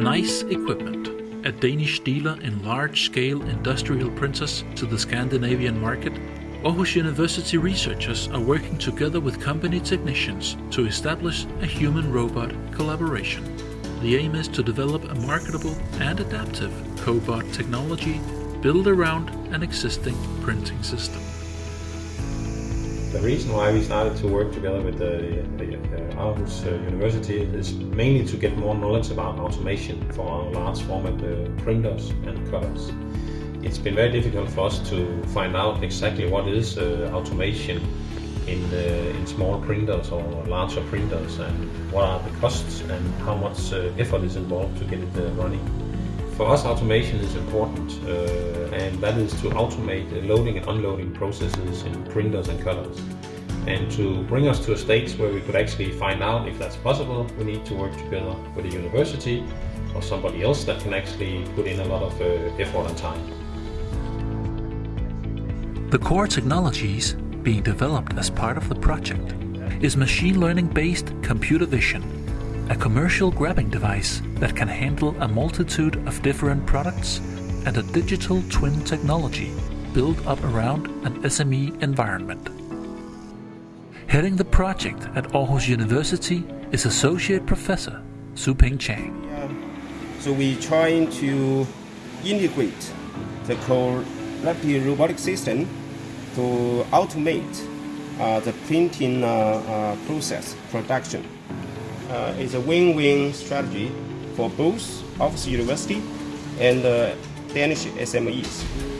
Nice Equipment, a Danish dealer in large-scale industrial printers to the Scandinavian market, Aarhus University researchers are working together with company technicians to establish a human-robot collaboration. The aim is to develop a marketable and adaptive cobot technology built around an existing printing system. The reason why we started to work together with the, the uh, Aarhus uh, University is mainly to get more knowledge about automation for our large format uh, printers and cutters. It's been very difficult for us to find out exactly what is uh, automation in, uh, in small printers or larger printers and what are the costs and how much uh, effort is involved to get it running. For us automation is important and that is to automate the loading and unloading processes in printers and cutters. And to bring us to a stage where we could actually find out if that's possible, we need to work together with a university or somebody else that can actually put in a lot of uh, effort and time. The core technologies being developed as part of the project is machine learning based computer vision, a commercial grabbing device that can handle a multitude of different products and a digital twin technology built up around an SME environment. Heading the project at Aarhus University is Associate Professor Xuping Zhang. So we're trying to integrate the collaborative robotic system to automate uh, the printing uh, uh, process production. Uh, it's a win-win strategy for both Aarhus University and Danish SMEs.